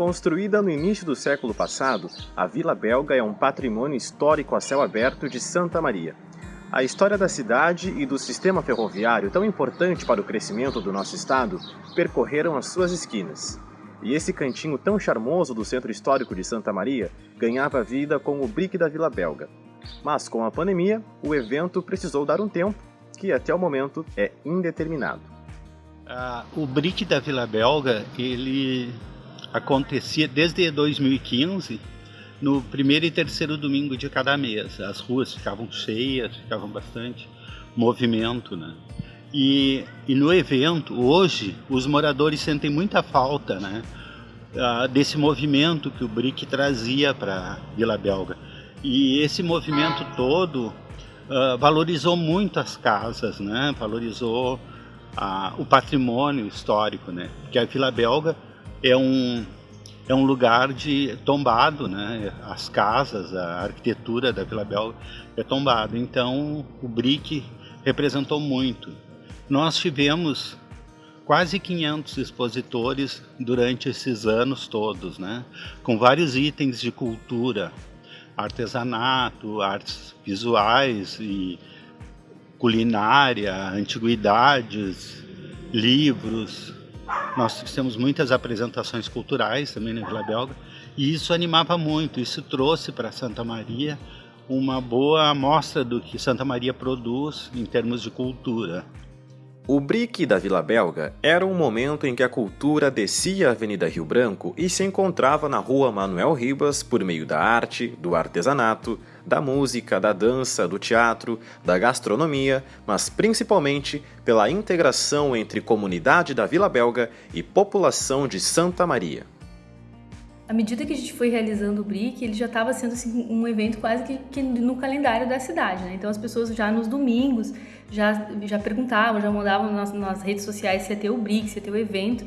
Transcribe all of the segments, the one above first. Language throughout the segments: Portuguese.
Construída no início do século passado, a Vila Belga é um patrimônio histórico a céu aberto de Santa Maria. A história da cidade e do sistema ferroviário, tão importante para o crescimento do nosso estado, percorreram as suas esquinas. E esse cantinho tão charmoso do centro histórico de Santa Maria ganhava vida com o Brick da Vila Belga. Mas com a pandemia, o evento precisou dar um tempo, que até o momento é indeterminado. Ah, o Brick da Vila Belga, ele acontecia desde 2015, no primeiro e terceiro domingo de cada mês. As ruas ficavam cheias, ficavam bastante movimento, né? E, e no evento, hoje, os moradores sentem muita falta, né? Uh, desse movimento que o BRIC trazia para Vila Belga. E esse movimento todo uh, valorizou muito as casas, né? Valorizou uh, o patrimônio histórico, né? Porque a Vila Belga é um é um lugar de tombado, né? As casas, a arquitetura da Vila Belga é tombado. Então, o BRIC representou muito. Nós tivemos quase 500 expositores durante esses anos todos, né? Com vários itens de cultura, artesanato, artes visuais e culinária, antiguidades, livros, nós fizemos muitas apresentações culturais também na Vila Belga e isso animava muito, isso trouxe para Santa Maria uma boa amostra do que Santa Maria produz em termos de cultura. O BRIC da Vila Belga era um momento em que a cultura descia a Avenida Rio Branco e se encontrava na Rua Manuel Ribas por meio da arte, do artesanato, da música, da dança, do teatro, da gastronomia, mas principalmente pela integração entre comunidade da Vila Belga e população de Santa Maria. À medida que a gente foi realizando o BRIC, ele já estava sendo assim, um evento quase que, que, no calendário da cidade. Né? Então as pessoas já nos domingos já, já perguntavam, já mandavam nas, nas redes sociais se ia ter o BRIC, se ia ter o evento.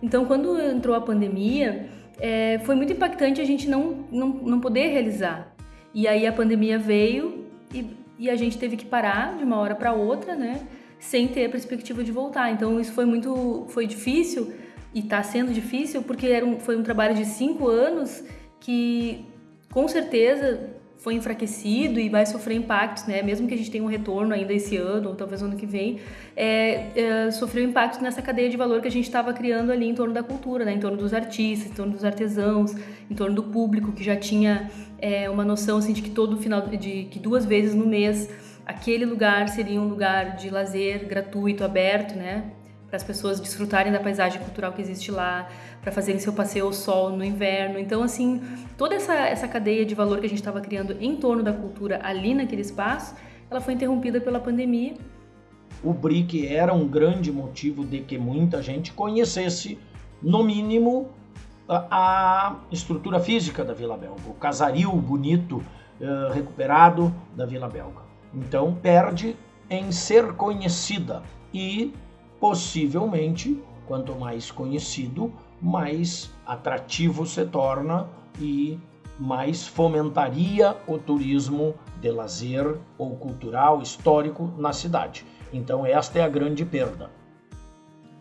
Então quando entrou a pandemia, é, foi muito impactante a gente não, não, não poder realizar. E aí a pandemia veio e, e a gente teve que parar de uma hora para outra, né? Sem ter a perspectiva de voltar. Então isso foi muito, foi difícil e está sendo difícil porque era um, foi um trabalho de cinco anos que com certeza foi enfraquecido e vai sofrer impactos, né? Mesmo que a gente tenha um retorno ainda esse ano ou talvez ano que vem, é, é, sofreu impactos nessa cadeia de valor que a gente estava criando ali em torno da cultura, né? Em torno dos artistas, em torno dos artesãos, em torno do público que já tinha é, uma noção assim de que todo final de que duas vezes no mês aquele lugar seria um lugar de lazer gratuito, aberto, né? Para as pessoas desfrutarem da paisagem cultural que existe lá, para fazerem seu passeio ao sol no inverno. Então, assim, toda essa, essa cadeia de valor que a gente estava criando em torno da cultura ali naquele espaço, ela foi interrompida pela pandemia. O BRIC era um grande motivo de que muita gente conhecesse, no mínimo, a, a estrutura física da Vila Belga, o casario bonito, uh, recuperado da Vila Belga. Então, perde em ser conhecida e possivelmente, quanto mais conhecido, mais atrativo se torna e mais fomentaria o turismo de lazer ou cultural, histórico na cidade. Então, esta é a grande perda.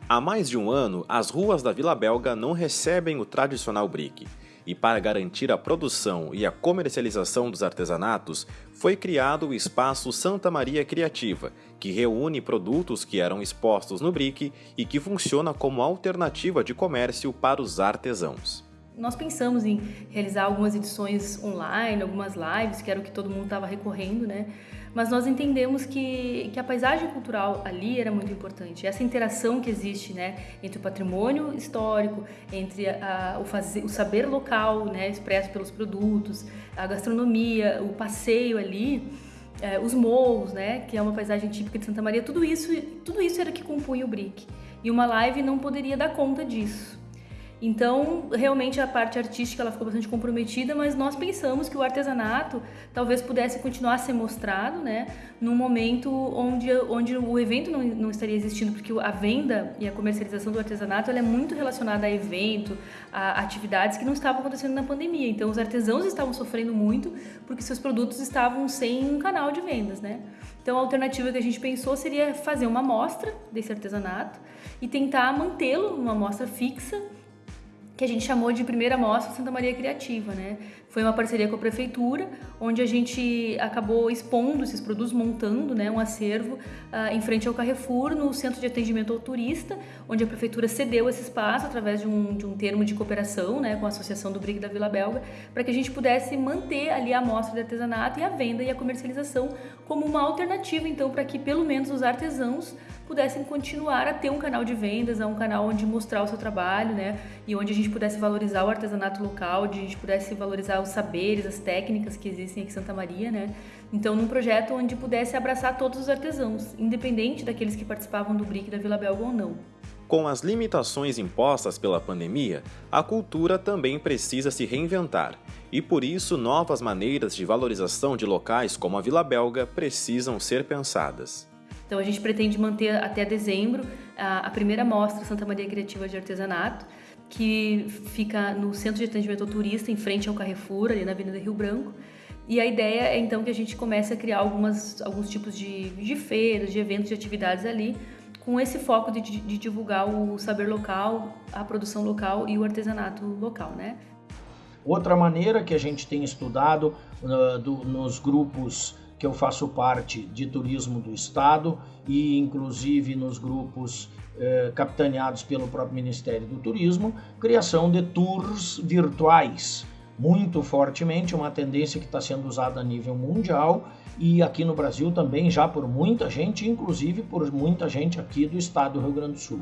Há mais de um ano, as ruas da Vila Belga não recebem o tradicional brick e para garantir a produção e a comercialização dos artesanatos, foi criado o Espaço Santa Maria Criativa, que reúne produtos que eram expostos no BRIC e que funciona como alternativa de comércio para os artesãos. Nós pensamos em realizar algumas edições online, algumas lives, que era o que todo mundo estava recorrendo, né? Mas nós entendemos que, que a paisagem cultural ali era muito importante. Essa interação que existe, né, entre o patrimônio histórico, entre a, o, fazer, o saber local, né, expresso pelos produtos, a gastronomia, o passeio ali, é, os morros, né, que é uma paisagem típica de Santa Maria, tudo isso, tudo isso era que compunha o BRIC. E uma live não poderia dar conta disso. Então, realmente a parte artística ela ficou bastante comprometida, mas nós pensamos que o artesanato talvez pudesse continuar a ser mostrado, né, num momento onde, onde o evento não, não estaria existindo, porque a venda e a comercialização do artesanato é muito relacionada a evento, a atividades que não estavam acontecendo na pandemia. Então, os artesãos estavam sofrendo muito porque seus produtos estavam sem um canal de vendas, né? Então, a alternativa que a gente pensou seria fazer uma amostra desse artesanato e tentar mantê-lo numa amostra fixa que a gente chamou de primeira mostra Santa Maria Criativa, né? Foi uma parceria com a prefeitura, onde a gente acabou expondo esses produtos, montando né, um acervo uh, em frente ao Carrefour, no centro de atendimento ao turista, onde a prefeitura cedeu esse espaço através de um, de um termo de cooperação né, com a Associação do Brick da Vila Belga, para que a gente pudesse manter ali a amostra de artesanato e a venda e a comercialização como uma alternativa, então, para que pelo menos os artesãos pudessem continuar a ter um canal de vendas, um canal onde mostrar o seu trabalho, né? E onde a gente pudesse valorizar o artesanato local, onde a gente pudesse valorizar os saberes, as técnicas que existem aqui em Santa Maria, né? Então, num projeto onde pudesse abraçar todos os artesãos, independente daqueles que participavam do BRIC da Vila Belga ou não. Com as limitações impostas pela pandemia, a cultura também precisa se reinventar, e por isso novas maneiras de valorização de locais como a Vila Belga precisam ser pensadas. Então a gente pretende manter até dezembro a, a primeira mostra Santa Maria Criativa de Artesanato, que fica no Centro de Atendimento ao Turista, em frente ao Carrefour, ali na Avenida Rio Branco. E a ideia é então que a gente comece a criar algumas, alguns tipos de, de feiras, de eventos, de atividades ali, com esse foco de, de, divulgar o saber local, a produção local e o artesanato local, né? Outra maneira que a gente tem estudado uh, do, nos grupos que eu faço parte de turismo do estado e inclusive nos grupos eh, capitaneados pelo próprio Ministério do Turismo, criação de tours virtuais, muito fortemente, uma tendência que está sendo usada a nível mundial e aqui no Brasil também já por muita gente, inclusive por muita gente aqui do estado do Rio Grande do Sul.